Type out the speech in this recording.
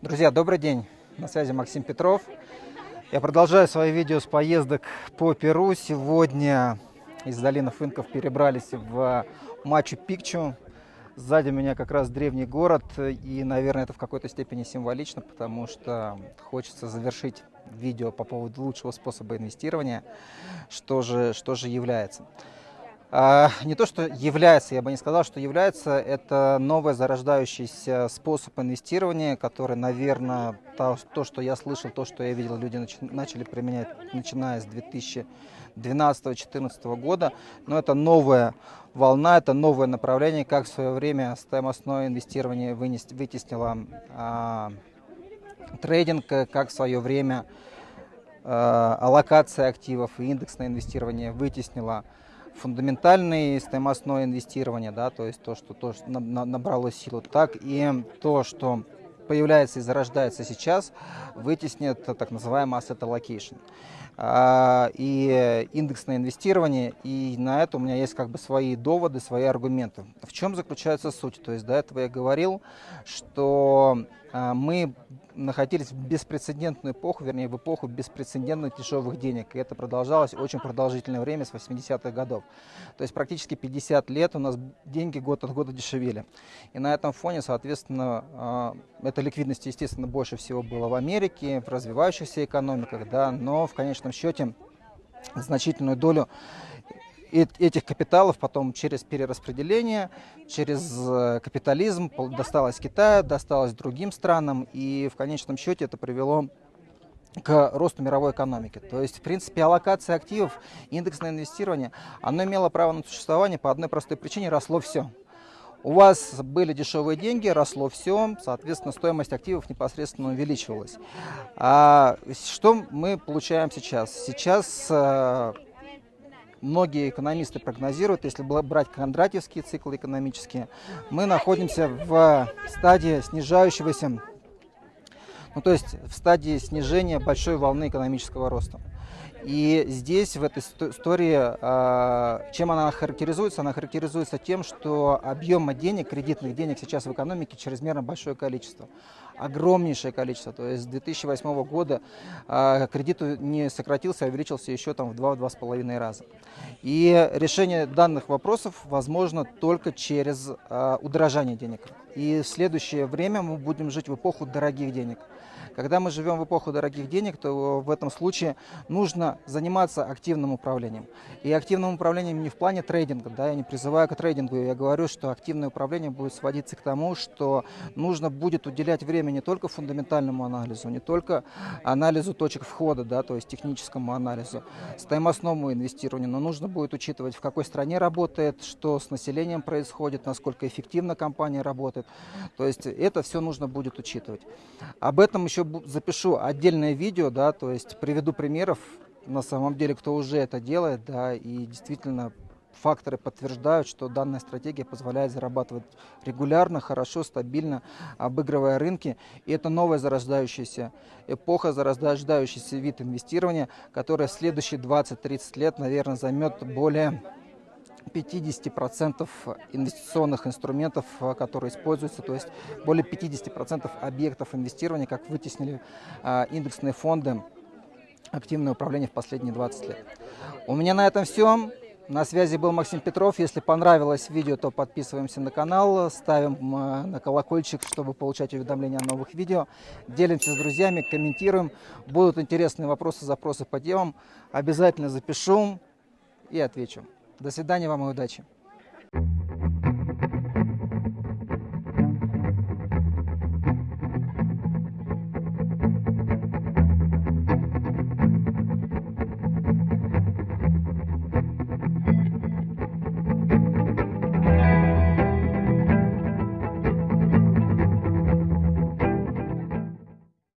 Друзья, добрый день! На связи Максим Петров. Я продолжаю свои видео с поездок по Перу. Сегодня из долины Фынков перебрались в Мачу-Пикчу. Сзади меня как раз древний город, и, наверное, это в какой-то степени символично, потому что хочется завершить видео по поводу лучшего способа инвестирования, что же, что же является. А, не то, что является, я бы не сказал, что является, это новый зарождающийся способ инвестирования, который, наверное, то, то что я слышал, то, что я видел, люди нач, начали применять, начиная с 2012-2014 года. Но это новая волна, это новое направление, как в свое время стоимостное инвестирование вынес, вытеснило а, трейдинг, как в свое время а, аллокация активов и индексное инвестирование вытеснило фундаментальное стоимостное инвестирование, да, то есть то, что, то, набрало силу, так и то, что появляется и зарождается сейчас, вытеснит так называемый asset allocation. А, и индексное инвестирование, и на это у меня есть как бы свои доводы, свои аргументы. В чем заключается суть? То есть до этого я говорил, что а, мы находились в беспрецедентную эпоху, вернее, в эпоху беспрецедентных дешевых денег. И это продолжалось очень продолжительное время, с 80-х годов. То есть практически 50 лет у нас деньги год от года дешевели. И на этом фоне, соответственно, а, эта ликвидность, естественно, больше всего была в Америке, в развивающихся экономиках, да, но в конечном счете значительную долю этих капиталов потом через перераспределение, через э, капитализм досталось Китаю, досталось другим странам, и в конечном счете это привело к росту мировой экономики. То есть, в принципе, аллокация активов, индексное инвестирование, оно имело право на существование по одной простой причине, росло все. У вас были дешевые деньги, росло все, соответственно, стоимость активов непосредственно увеличивалась. А что мы получаем сейчас? Сейчас э, многие экономисты прогнозируют, если брать кондратьевские циклы экономические, мы находимся в стадии снижающегося, ну то есть в стадии снижения большой волны экономического роста. И здесь, в этой истории, а, чем она характеризуется? Она характеризуется тем, что объема денег, кредитных денег сейчас в экономике чрезмерно большое количество. Огромнейшее количество. То есть с 2008 года а, кредит не сократился, а увеличился еще там в 2-2,5 раза. И решение данных вопросов возможно только через а, удорожание денег. И в следующее время мы будем жить в эпоху дорогих денег. Когда мы живем в эпоху дорогих денег, то в этом случае нужно заниматься активным управлением. И активным управлением не в плане трейдинга, да, я не призываю к трейдингу, я говорю, что активное управление будет сводиться к тому, что нужно будет уделять время не только фундаментальному анализу, не только анализу точек входа, да, то есть техническому анализу, стоимостному инвестированию, но нужно будет учитывать, в какой стране работает, что с населением происходит, насколько эффективно компания работает. То есть это все нужно будет учитывать. Об этом еще запишу отдельное видео, да, то есть приведу примеров, на самом деле, кто уже это делает, да, и действительно факторы подтверждают, что данная стратегия позволяет зарабатывать регулярно, хорошо, стабильно, обыгрывая рынки. И это новая зарождающаяся эпоха, зарождающийся вид инвестирования, которая в следующие 20-30 лет, наверное, займет более 50% инвестиционных инструментов, э, которые используются, то есть более 50% объектов инвестирования, как вытеснили а, индексные фонды, активное управление в последние 20 лет. У меня на этом все. На связи был Максим Петров. Если понравилось видео, то подписываемся на канал, ставим э, на колокольчик, чтобы получать уведомления о новых видео. Делимся с друзьями, комментируем. Будут интересные вопросы, запросы по темам. Обязательно запишу и отвечу. До свидания вам и удачи.